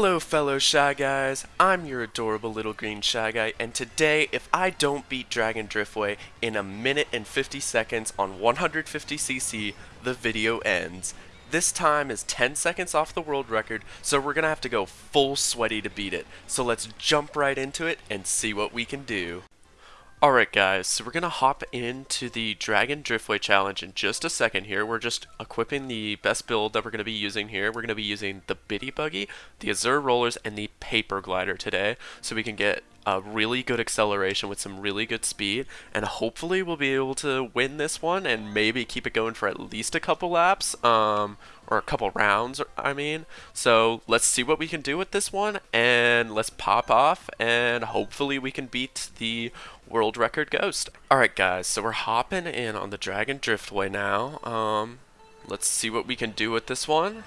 Hello fellow Shy Guys, I'm your adorable little green Shy Guy, and today, if I don't beat Dragon Driftway in a minute and 50 seconds on 150cc, the video ends. This time is 10 seconds off the world record, so we're gonna have to go full sweaty to beat it. So let's jump right into it and see what we can do. Alright guys, so we're going to hop into the Dragon Driftway Challenge in just a second here. We're just equipping the best build that we're going to be using here. We're going to be using the Biddybuggy, the Azure Rollers, and the Paper Glider today, so we can get a really good acceleration with some really good speed, and hopefully we'll be able to win this one and maybe keep it going for at least a couple laps, um, or a couple rounds, I mean. So let's see what we can do with this one, and let's pop off, and hopefully we can beat the world record ghost. Alright guys, so we're hopping in on the Dragon Driftway now. Um, let's see what we can do with this one.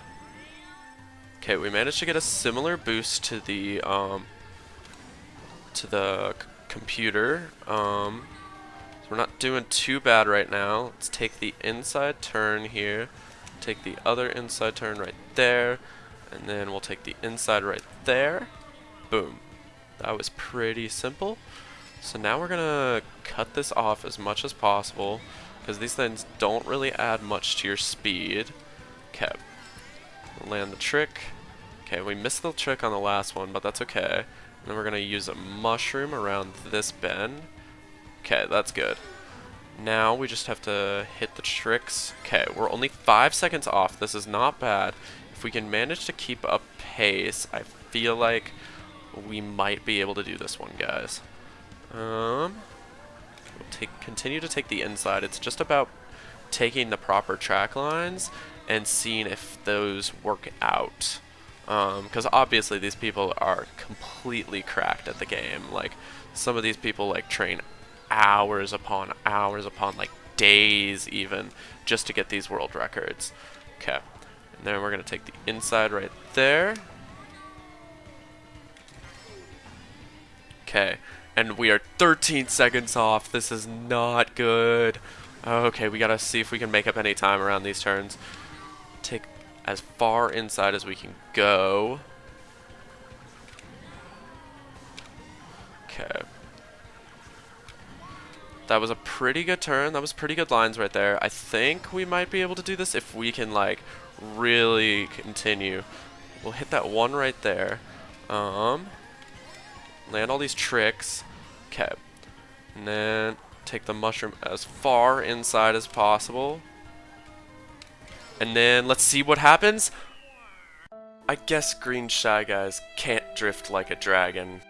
Okay, we managed to get a similar boost to the, um, to the computer. Um, so we're not doing too bad right now. Let's take the inside turn here. Take the other inside turn right there. And then we'll take the inside right there. Boom. That was pretty simple. So now we're gonna cut this off as much as possible because these things don't really add much to your speed. Okay. Land the trick. Okay, we missed the trick on the last one, but that's okay. And then we're gonna use a mushroom around this bend. Okay, that's good. Now we just have to hit the tricks. Okay, we're only five seconds off. This is not bad. If we can manage to keep up pace, I feel like we might be able to do this one, guys. Um, we'll take continue to take the inside. It's just about taking the proper track lines and seeing if those work out. Because um, obviously these people are completely cracked at the game. Like some of these people like train hours upon hours upon like days even just to get these world records. Okay, and then we're gonna take the inside right there. Okay, and we are 13 seconds off. This is not good. Okay, we gotta see if we can make up any time around these turns. Take as far inside as we can go. That was a pretty good turn. That was pretty good lines right there. I think we might be able to do this if we can, like, really continue. We'll hit that one right there. Um, land all these tricks. Okay. And then take the mushroom as far inside as possible. And then let's see what happens. I guess green shy guys can't drift like a dragon.